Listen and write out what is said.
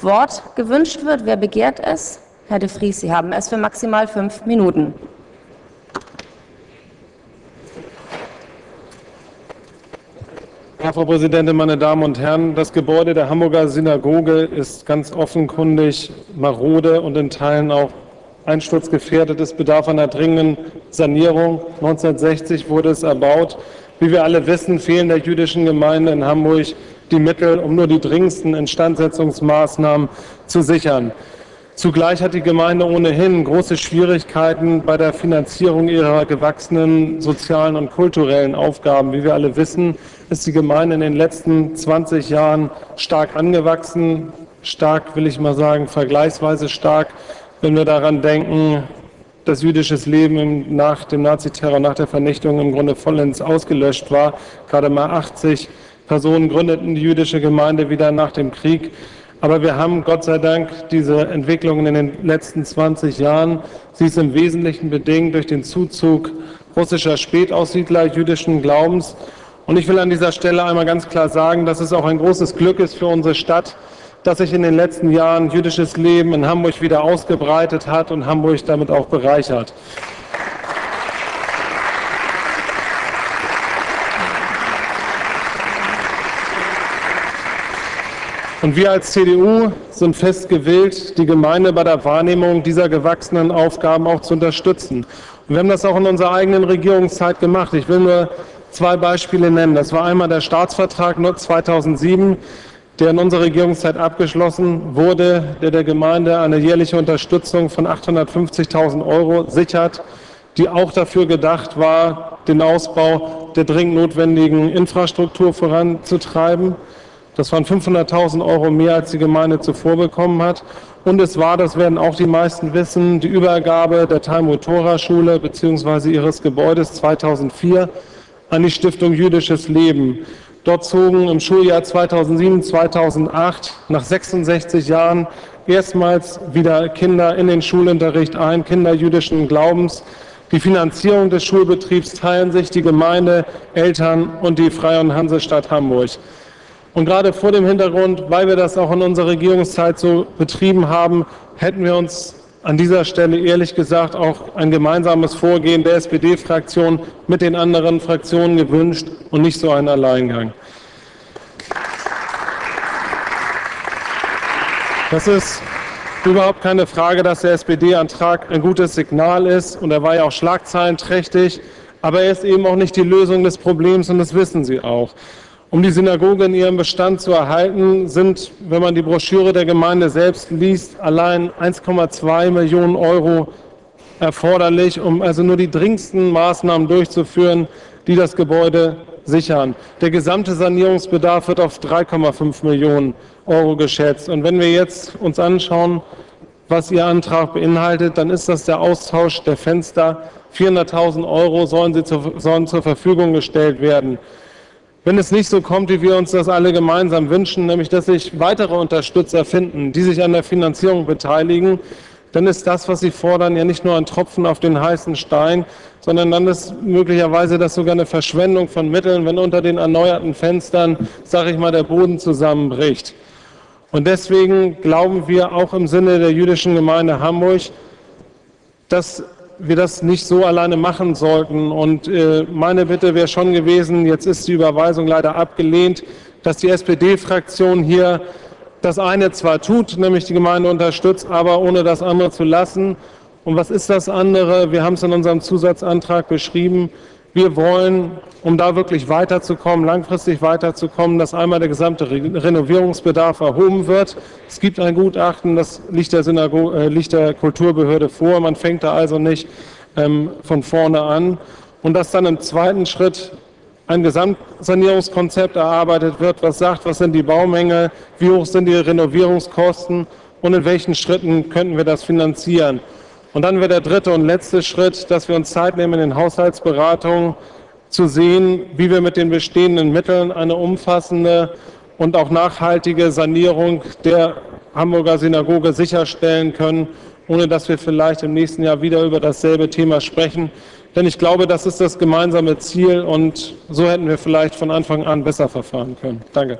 Wort gewünscht wird. Wer begehrt es? Herr de Vries, Sie haben es für maximal fünf Minuten. Ja, Frau Präsidentin, meine Damen und Herren, das Gebäude der Hamburger Synagoge ist ganz offenkundig marode und in Teilen auch einsturzgefährdet. Es bedarf einer dringenden Sanierung. 1960 wurde es erbaut. Wie wir alle wissen, fehlen der jüdischen Gemeinde in Hamburg die Mittel, um nur die dringendsten Instandsetzungsmaßnahmen zu sichern. Zugleich hat die Gemeinde ohnehin große Schwierigkeiten bei der Finanzierung ihrer gewachsenen sozialen und kulturellen Aufgaben. Wie wir alle wissen, ist die Gemeinde in den letzten 20 Jahren stark angewachsen. Stark, will ich mal sagen, vergleichsweise stark, wenn wir daran denken, dass jüdisches Leben nach dem Naziterror, nach der Vernichtung im Grunde vollends ausgelöscht war. Gerade mal 80 Personen gründeten die jüdische Gemeinde wieder nach dem Krieg. Aber wir haben Gott sei Dank diese Entwicklungen in den letzten 20 Jahren. Sie ist im Wesentlichen bedingt durch den Zuzug russischer Spätaussiedler jüdischen Glaubens. Und ich will an dieser Stelle einmal ganz klar sagen, dass es auch ein großes Glück ist für unsere Stadt, dass sich in den letzten Jahren jüdisches Leben in Hamburg wieder ausgebreitet hat und Hamburg damit auch bereichert. Und wir als CDU sind fest gewillt, die Gemeinde bei der Wahrnehmung dieser gewachsenen Aufgaben auch zu unterstützen. Und wir haben das auch in unserer eigenen Regierungszeit gemacht. Ich will nur zwei Beispiele nennen. Das war einmal der Staatsvertrag 2007, der in unserer Regierungszeit abgeschlossen wurde, der der Gemeinde eine jährliche Unterstützung von 850.000 Euro sichert, die auch dafür gedacht war, den Ausbau der dringend notwendigen Infrastruktur voranzutreiben. Das waren 500.000 Euro mehr, als die Gemeinde zuvor bekommen hat. Und es war, das werden auch die meisten wissen, die Übergabe der Talmud-Tora-Schule bzw. ihres Gebäudes 2004 an die Stiftung Jüdisches Leben. Dort zogen im Schuljahr 2007-2008 nach 66 Jahren erstmals wieder Kinder in den Schulunterricht ein, Kinder jüdischen Glaubens. Die Finanzierung des Schulbetriebs teilen sich die Gemeinde, Eltern und die Freie und Hansestadt Hamburg. Und gerade vor dem Hintergrund, weil wir das auch in unserer Regierungszeit so betrieben haben, hätten wir uns an dieser Stelle ehrlich gesagt auch ein gemeinsames Vorgehen der SPD-Fraktion mit den anderen Fraktionen gewünscht und nicht so einen Alleingang. Das ist überhaupt keine Frage, dass der SPD-Antrag ein gutes Signal ist und er war ja auch schlagzeilenträchtig, aber er ist eben auch nicht die Lösung des Problems und das wissen Sie auch. Um die Synagoge in ihrem Bestand zu erhalten, sind, wenn man die Broschüre der Gemeinde selbst liest, allein 1,2 Millionen Euro erforderlich, um also nur die dringendsten Maßnahmen durchzuführen, die das Gebäude sichern. Der gesamte Sanierungsbedarf wird auf 3,5 Millionen Euro geschätzt. Und wenn wir jetzt uns anschauen, was Ihr Antrag beinhaltet, dann ist das der Austausch der Fenster. 400.000 Euro sollen, sie zu, sollen zur Verfügung gestellt werden. Wenn es nicht so kommt, wie wir uns das alle gemeinsam wünschen, nämlich dass sich weitere Unterstützer finden, die sich an der Finanzierung beteiligen, dann ist das, was Sie fordern, ja nicht nur ein Tropfen auf den heißen Stein, sondern dann ist möglicherweise das sogar eine Verschwendung von Mitteln, wenn unter den erneuerten Fenstern, sage ich mal, der Boden zusammenbricht. Und deswegen glauben wir auch im Sinne der jüdischen Gemeinde Hamburg, dass wir das nicht so alleine machen sollten. Und äh, meine Bitte wäre schon gewesen, jetzt ist die Überweisung leider abgelehnt, dass die SPD-Fraktion hier das eine zwar tut, nämlich die Gemeinde unterstützt, aber ohne das andere zu lassen. Und was ist das andere? Wir haben es in unserem Zusatzantrag beschrieben. Wir wollen, um da wirklich weiterzukommen, langfristig weiterzukommen, dass einmal der gesamte Renovierungsbedarf erhoben wird. Es gibt ein Gutachten, das liegt der, Synago äh, liegt der Kulturbehörde vor. Man fängt da also nicht ähm, von vorne an. Und dass dann im zweiten Schritt ein Gesamtsanierungskonzept erarbeitet wird, was sagt, was sind die Baumängel, wie hoch sind die Renovierungskosten und in welchen Schritten könnten wir das finanzieren. Und dann wäre der dritte und letzte Schritt, dass wir uns Zeit nehmen in den Haushaltsberatungen zu sehen, wie wir mit den bestehenden Mitteln eine umfassende und auch nachhaltige Sanierung der Hamburger Synagoge sicherstellen können, ohne dass wir vielleicht im nächsten Jahr wieder über dasselbe Thema sprechen. Denn ich glaube, das ist das gemeinsame Ziel und so hätten wir vielleicht von Anfang an besser verfahren können. Danke.